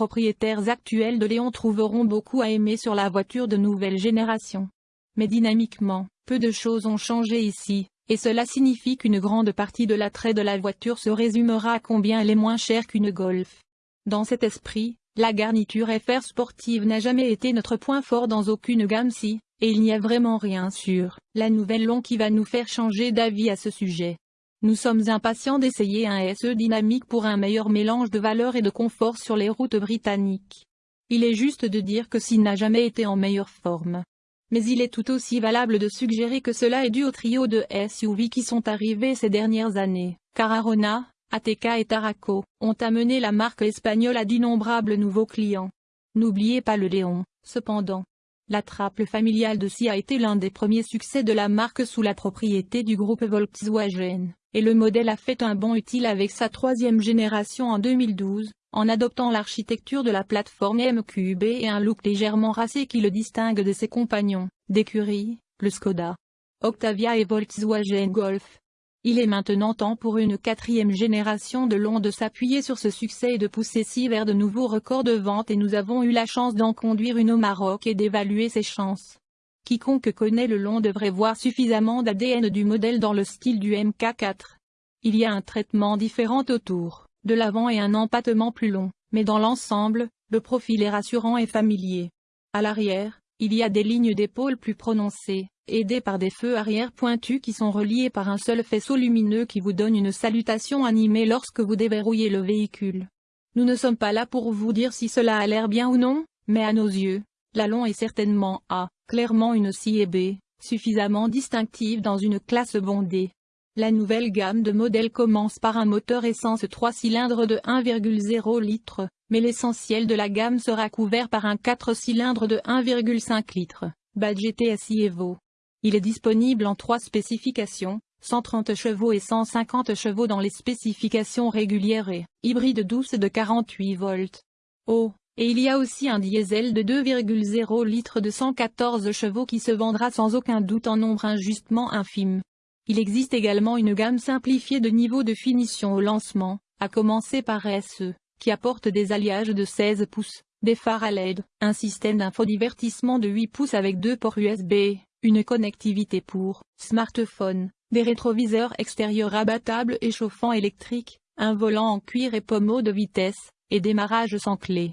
propriétaires actuels de Léon trouveront beaucoup à aimer sur la voiture de nouvelle génération. Mais dynamiquement, peu de choses ont changé ici, et cela signifie qu'une grande partie de l'attrait de la voiture se résumera à combien elle est moins chère qu'une Golf. Dans cet esprit, la garniture FR sportive n'a jamais été notre point fort dans aucune gamme si, et il n'y a vraiment rien sur la nouvelle long qui va nous faire changer d'avis à ce sujet. Nous sommes impatients d'essayer un SE dynamique pour un meilleur mélange de valeur et de confort sur les routes britanniques. Il est juste de dire que s'il n'a jamais été en meilleure forme. Mais il est tout aussi valable de suggérer que cela est dû au trio de SUV qui sont arrivés ces dernières années, car Arona, ATK et Taraco, ont amené la marque espagnole à d'innombrables nouveaux clients. N'oubliez pas le Léon, cependant. La trappe familiale de SI a été l'un des premiers succès de la marque sous la propriété du groupe Volkswagen et le modèle a fait un bond utile avec sa troisième génération en 2012, en adoptant l'architecture de la plateforme MQB et un look légèrement racé qui le distingue de ses compagnons, d'écurie, le Skoda, Octavia et Volkswagen Golf. Il est maintenant temps pour une quatrième génération de long de s'appuyer sur ce succès et de pousser si vers de nouveaux records de vente et nous avons eu la chance d'en conduire une au Maroc et d'évaluer ses chances. Quiconque connaît le long devrait voir suffisamment d'ADN du modèle dans le style du MK4. Il y a un traitement différent autour, de l'avant et un empattement plus long, mais dans l'ensemble, le profil est rassurant et familier. À l'arrière, il y a des lignes d'épaule plus prononcées, aidées par des feux arrière pointus qui sont reliés par un seul faisceau lumineux qui vous donne une salutation animée lorsque vous déverrouillez le véhicule. Nous ne sommes pas là pour vous dire si cela a l'air bien ou non, mais à nos yeux, la long est certainement A, clairement une C et B, suffisamment distinctive dans une classe bondée. La nouvelle gamme de modèles commence par un moteur essence 3 cylindres de 1,0 litre, mais l'essentiel de la gamme sera couvert par un 4 cylindres de 1,5 litre, Badge TSI Evo. Il est disponible en trois spécifications, 130 chevaux et 150 chevaux dans les spécifications régulières et hybride douce de 48 volts. Oh, et il y a aussi un diesel de 2,0 litres de 114 chevaux qui se vendra sans aucun doute en nombre injustement infime. Il existe également une gamme simplifiée de niveau de finition au lancement, à commencer par SE, qui apporte des alliages de 16 pouces, des phares à LED, un système d'infodivertissement de 8 pouces avec deux ports USB, une connectivité pour smartphone, des rétroviseurs extérieurs abattables et chauffants électriques, un volant en cuir et pommeau de vitesse, et démarrage sans clé.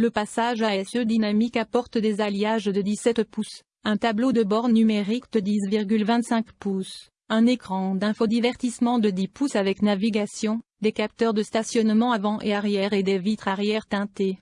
Le passage à SE dynamique apporte des alliages de 17 pouces, un tableau de bord numérique de 10,25 pouces, un écran d'infodivertissement de 10 pouces avec navigation, des capteurs de stationnement avant et arrière et des vitres arrière teintées.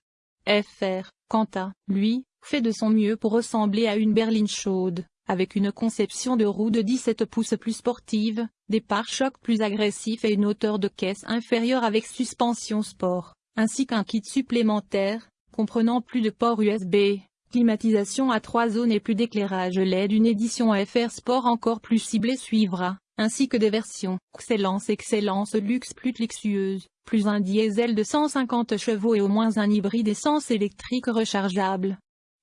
FR, quant à lui, fait de son mieux pour ressembler à une berline chaude, avec une conception de roue de 17 pouces plus sportive, des pare-chocs plus agressifs et une hauteur de caisse inférieure avec suspension sport, ainsi qu'un kit supplémentaire, comprenant plus de ports USB, climatisation à trois zones et plus d'éclairage LED. Une édition FR Sport encore plus ciblée suivra, ainsi que des versions Excellence Excellence Luxe plus luxueuse, plus un diesel de 150 chevaux et au moins un hybride essence électrique rechargeable.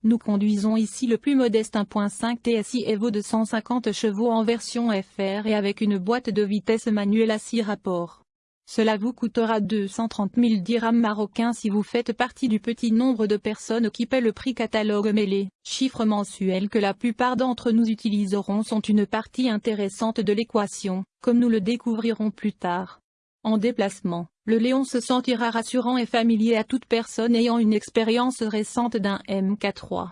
Nous conduisons ici le plus modeste 1.5 TSI Evo de 150 chevaux en version FR et avec une boîte de vitesse manuelle à 6 rapports. Cela vous coûtera 230 000 dirhams marocains si vous faites partie du petit nombre de personnes qui paient le prix catalogue mais les chiffres mensuels que la plupart d'entre nous utiliseront sont une partie intéressante de l'équation, comme nous le découvrirons plus tard. En déplacement, le Léon se sentira rassurant et familier à toute personne ayant une expérience récente d'un MK3.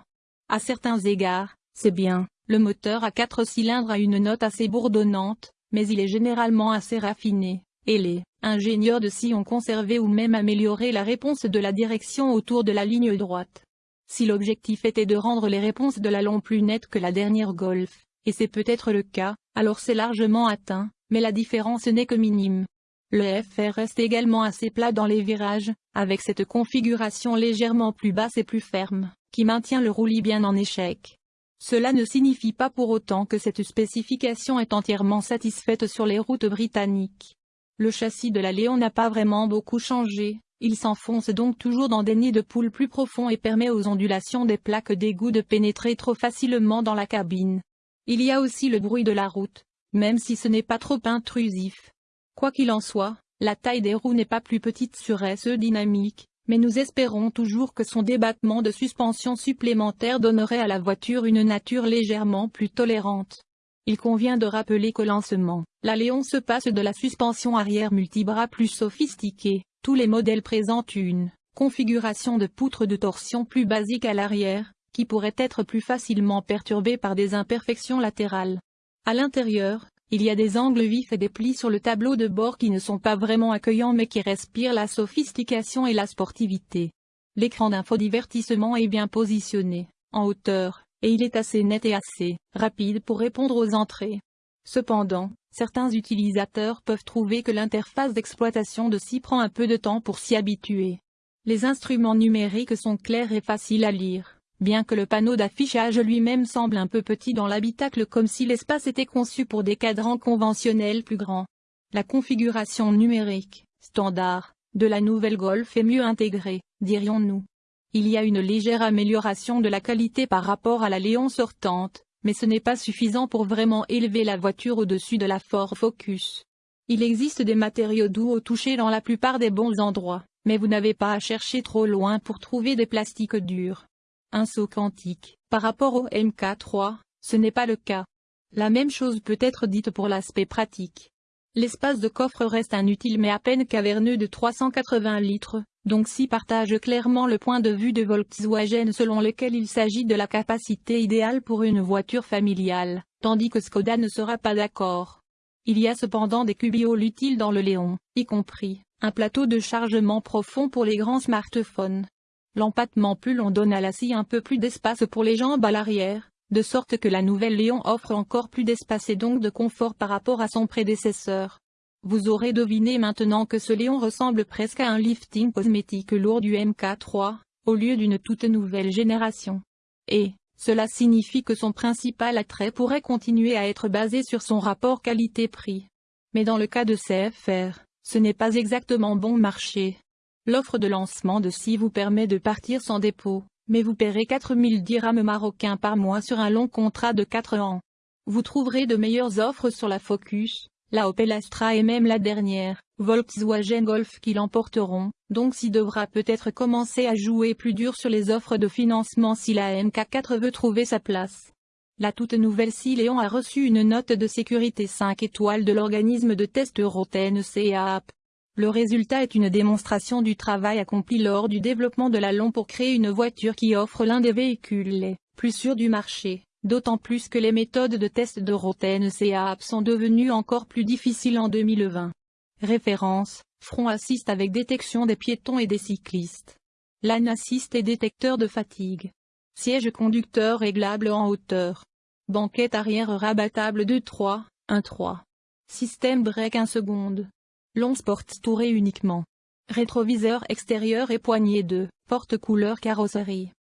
À certains égards, c'est bien, le moteur à 4 cylindres a une note assez bourdonnante, mais il est généralement assez raffiné, et les ingénieurs de si ont conservé ou même amélioré la réponse de la direction autour de la ligne droite. Si l'objectif était de rendre les réponses de la plus nettes que la dernière Golf, et c'est peut-être le cas, alors c'est largement atteint, mais la différence n'est que minime. Le FR reste également assez plat dans les virages, avec cette configuration légèrement plus basse et plus ferme, qui maintient le roulis bien en échec. Cela ne signifie pas pour autant que cette spécification est entièrement satisfaite sur les routes britanniques. Le châssis de la Léon n'a pas vraiment beaucoup changé, il s'enfonce donc toujours dans des nids de poules plus profonds et permet aux ondulations des plaques d'égout de pénétrer trop facilement dans la cabine. Il y a aussi le bruit de la route, même si ce n'est pas trop intrusif. Quoi qu'il en soit, la taille des roues n'est pas plus petite sur SE dynamique, Mais nous espérons toujours que son débattement de suspension supplémentaire donnerait à la voiture une nature légèrement plus tolérante. Il convient de rappeler qu'au lancement, la Léon se passe de la suspension arrière multibras plus sophistiquée, tous les modèles présentent une configuration de poutre de torsion plus basique à l'arrière, qui pourrait être plus facilement perturbée par des imperfections latérales. À l'intérieur, il y a des angles vifs et des plis sur le tableau de bord qui ne sont pas vraiment accueillants mais qui respirent la sophistication et la sportivité. L'écran d'infodivertissement est bien positionné, en hauteur, et il est assez net et assez rapide pour répondre aux entrées. Cependant, certains utilisateurs peuvent trouver que l'interface d'exploitation de SI prend un peu de temps pour s'y habituer. Les instruments numériques sont clairs et faciles à lire, bien que le panneau d'affichage lui-même semble un peu petit dans l'habitacle comme si l'espace était conçu pour des cadrans conventionnels plus grands. La configuration numérique, standard, de la nouvelle Golf est mieux intégrée, dirions-nous. Il y a une légère amélioration de la qualité par rapport à la Léon sortante, mais ce n'est pas suffisant pour vraiment élever la voiture au-dessus de la Ford Focus. Il existe des matériaux doux au toucher dans la plupart des bons endroits, mais vous n'avez pas à chercher trop loin pour trouver des plastiques durs. Un saut quantique, par rapport au MK3, ce n'est pas le cas. La même chose peut être dite pour l'aspect pratique. L'espace de coffre reste inutile mais à peine caverneux de 380 litres, donc si partage clairement le point de vue de Volkswagen selon lequel il s'agit de la capacité idéale pour une voiture familiale, tandis que Skoda ne sera pas d'accord. Il y a cependant des cubioles utiles dans le Léon, y compris, un plateau de chargement profond pour les grands smartphones. L'empattement plus long donne à la scie un peu plus d'espace pour les jambes à l'arrière, de sorte que la nouvelle Léon offre encore plus d'espace et donc de confort par rapport à son prédécesseur. Vous aurez deviné maintenant que ce Léon ressemble presque à un lifting cosmétique lourd du MK3, au lieu d'une toute nouvelle génération. Et, cela signifie que son principal attrait pourrait continuer à être basé sur son rapport qualité-prix. Mais dans le cas de CFR, ce n'est pas exactement bon marché. L'offre de lancement de SI vous permet de partir sans dépôt, mais vous paierez 4000 dirhams marocains par mois sur un long contrat de 4 ans. Vous trouverez de meilleures offres sur la Focus, la Opel Astra et même la dernière, Volkswagen Golf qui l'emporteront, donc si devra peut-être commencer à jouer plus dur sur les offres de financement si la MK4 veut trouver sa place. La toute nouvelle Léon a reçu une note de sécurité 5 étoiles de l'organisme de test Euroten CAP. Le résultat est une démonstration du travail accompli lors du développement de la LON pour créer une voiture qui offre l'un des véhicules les plus sûrs du marché, d'autant plus que les méthodes de test de Roten CAP sont devenues encore plus difficiles en 2020. Référence, Front Assist avec détection des piétons et des cyclistes. LAN Assist et détecteur de fatigue. Siège conducteur réglable en hauteur. Banquette arrière rabattable 2-3, 1-3. Système break 1 seconde. Long Sports touré uniquement. Rétroviseur extérieur et poignée de porte couleur carrosserie.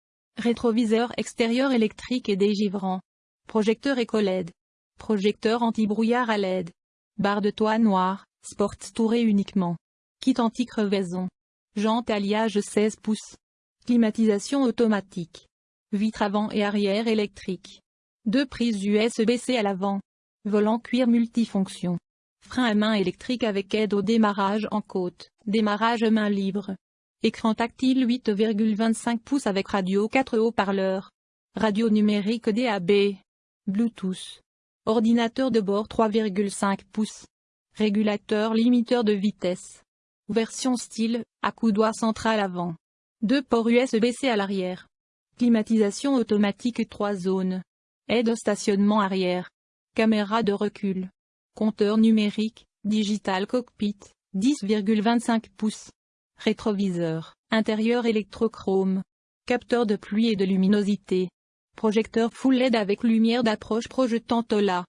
Rétroviseur extérieur électrique et dégivrant. Projecteur éco-LED. Projecteur anti-brouillard à LED. Barre de toit noire, Sports touré uniquement. Kit anti-crevaison. Jante alliage 16 pouces. Climatisation automatique. Vitre avant et arrière électrique. Deux prises USB-C à l'avant. Volant cuir multifonction. Frein à main électrique avec aide au démarrage en côte, démarrage main libre. Écran tactile 8,25 pouces avec radio 4 haut-parleurs. Radio numérique DAB. Bluetooth. Ordinateur de bord 3,5 pouces. Régulateur limiteur de vitesse. Version style, à coudoir central avant. Deux ports USB-C à l'arrière. Climatisation automatique 3 zones. Aide au stationnement arrière. Caméra de recul. Compteur numérique, Digital Cockpit, 10,25 pouces. Rétroviseur, intérieur électrochrome. Capteur de pluie et de luminosité. Projecteur full LED avec lumière d'approche projetant OLA.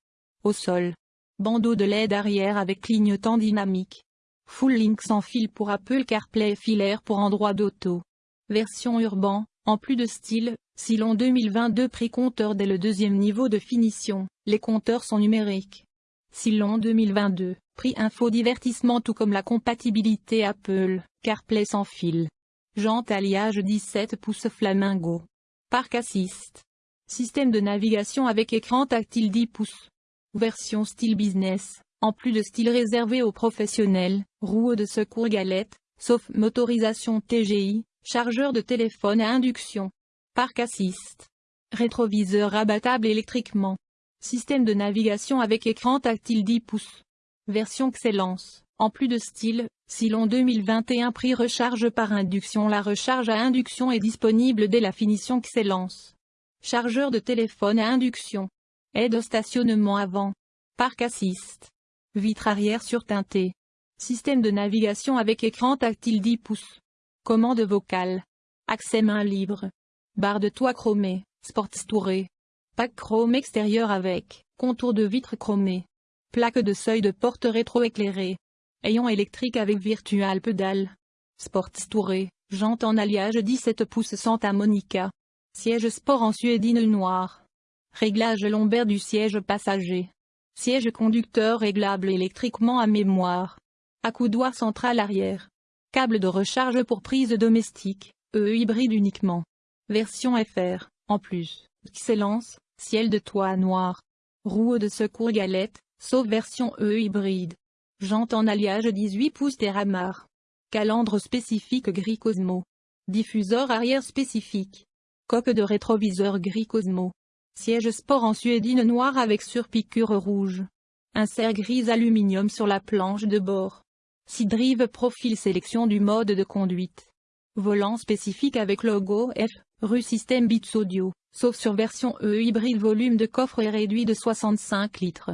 Au sol. Bandeau de LED arrière avec clignotant dynamique. Full link sans fil pour Apple CarPlay filaire pour Android Auto. Version urbain, en plus de style, Silon 2022 prix compteur dès le deuxième niveau de finition, les compteurs sont numériques. Silon 2022, prix info divertissement tout comme la compatibilité Apple, CarPlay sans fil. Jante alliage 17 pouces Flamingo. Park Assist. Système de navigation avec écran tactile 10 pouces. Version style business, en plus de style réservé aux professionnels, roues de secours galette, sauf motorisation TGI, chargeur de téléphone à induction. Parc assist. Rétroviseur rabattable électriquement. Système de navigation avec écran tactile 10 pouces. Version Excellence. En plus de style, Silon 2021 prix recharge par induction La recharge à induction est disponible dès la finition Excellence. Chargeur de téléphone à induction. Aide au stationnement avant. Parc assist. Vitre arrière surteintée. Système de navigation avec écran tactile 10 pouces. Commande vocale. Accès main libre. Barre de toit chromée, Sports Touré. Pack chrome extérieur avec, contour de vitre chromé. Plaque de seuil de porte rétroéclairée. Ayant électrique avec virtual pedal. Sports Touré, jante en alliage 17 pouces Santa Monica. Siège sport en suédine noire. Réglage lombaire du siège passager. Siège conducteur réglable électriquement à mémoire. Accoudoir central arrière. Câble de recharge pour prise domestique, E hybride uniquement. Version FR, en plus. Excellence, ciel de toit noir. Roue de secours galette, sauf version E hybride. Jante en alliage 18 pouces Terramar. Calandre spécifique gris Cosmo. Diffuseur arrière spécifique. Coque de rétroviseur gris Cosmo. Siège sport en suédine noire avec surpiqûre rouge. Insert gris aluminium sur la planche de bord. drive profil sélection du mode de conduite. Volant spécifique avec logo F, rue système bits audio, sauf sur version E hybride volume de coffre est réduit de 65 litres.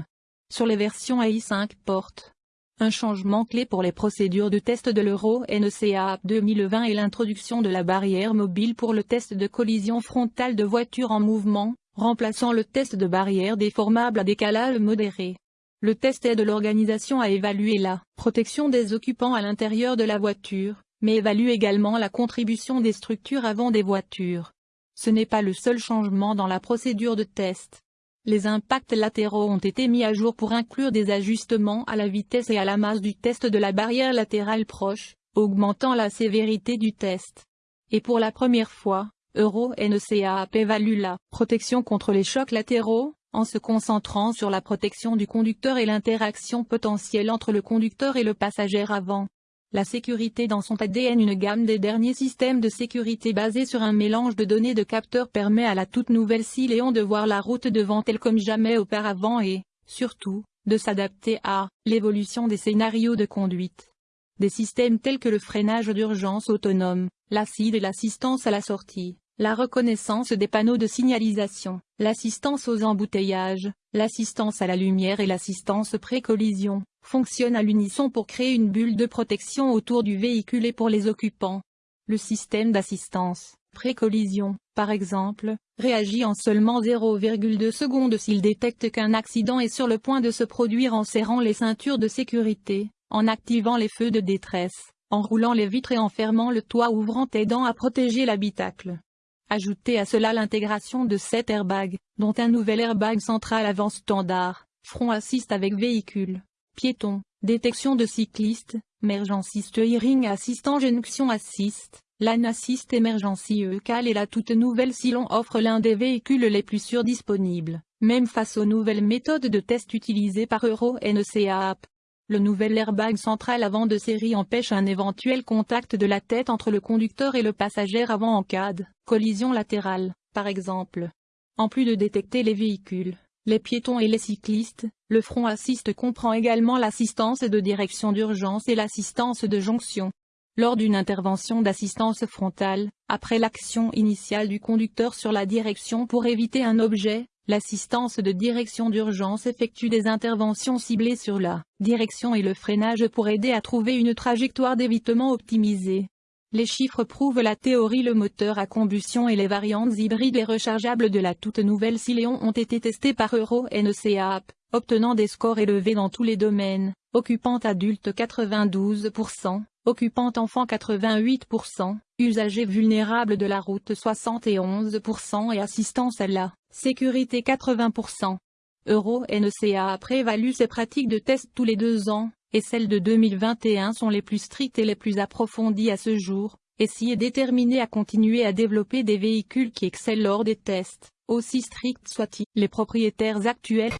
Sur les versions AI5 portes. Un changement clé pour les procédures de test de l'Euro NCA 2020 est l'introduction de la barrière mobile pour le test de collision frontale de voitures en mouvement, remplaçant le test de barrière déformable à décalage modéré. Le test aide l'organisation à évaluer la protection des occupants à l'intérieur de la voiture, mais évalue également la contribution des structures avant des voitures. Ce n'est pas le seul changement dans la procédure de test. Les impacts latéraux ont été mis à jour pour inclure des ajustements à la vitesse et à la masse du test de la barrière latérale proche, augmentant la sévérité du test. Et pour la première fois, Euro NCAP évalue la protection contre les chocs latéraux, en se concentrant sur la protection du conducteur et l'interaction potentielle entre le conducteur et le passager avant. La sécurité dans son ADN Une gamme des derniers systèmes de sécurité basés sur un mélange de données de capteurs permet à la toute nouvelle Siléon de voir la route devant elle comme jamais auparavant et, surtout, de s'adapter à l'évolution des scénarios de conduite. Des systèmes tels que le freinage d'urgence autonome, l'acide et l'assistance à la sortie, la reconnaissance des panneaux de signalisation, l'assistance aux embouteillages, l'assistance à la lumière et l'assistance pré-collision, fonctionne à l'unisson pour créer une bulle de protection autour du véhicule et pour les occupants. Le système d'assistance, pré-collision, par exemple, réagit en seulement 0,2 secondes s'il détecte qu'un accident est sur le point de se produire en serrant les ceintures de sécurité, en activant les feux de détresse, en roulant les vitres et en fermant le toit ouvrant aidant à protéger l'habitacle. Ajoutez à cela l'intégration de 7 airbags, dont un nouvel airbag central avant standard, front assist avec véhicule, piéton, détection de cyclistes, emergency steering assistant jonction assist, LAN assist emergency ECAL et la toute nouvelle Silon offre l'un des véhicules les plus sûrs disponibles, même face aux nouvelles méthodes de test utilisées par Euro NCAP. Le nouvel airbag central avant de série empêche un éventuel contact de la tête entre le conducteur et le passager avant en cas de collision latérale, par exemple. En plus de détecter les véhicules, les piétons et les cyclistes, le front assist comprend également l'assistance de direction d'urgence et l'assistance de jonction. Lors d'une intervention d'assistance frontale, après l'action initiale du conducteur sur la direction pour éviter un objet, l'assistance de direction d'urgence effectue des interventions ciblées sur la direction et le freinage pour aider à trouver une trajectoire d'évitement optimisée. Les chiffres prouvent la théorie le moteur à combustion et les variantes hybrides et rechargeables de la toute nouvelle Siléon ont été testés par Euro NCAP, obtenant des scores élevés dans tous les domaines, occupante adulte 92%, occupante enfant 88%, usagers vulnérables de la route 71% et assistance à la sécurité 80%. Euro NCAP prévalue ces pratiques de test tous les deux ans, et celles de 2021 sont les plus strictes et les plus approfondies à ce jour, et s'y est déterminé à continuer à développer des véhicules qui excellent lors des tests, aussi stricts soient-ils. Les propriétaires actuels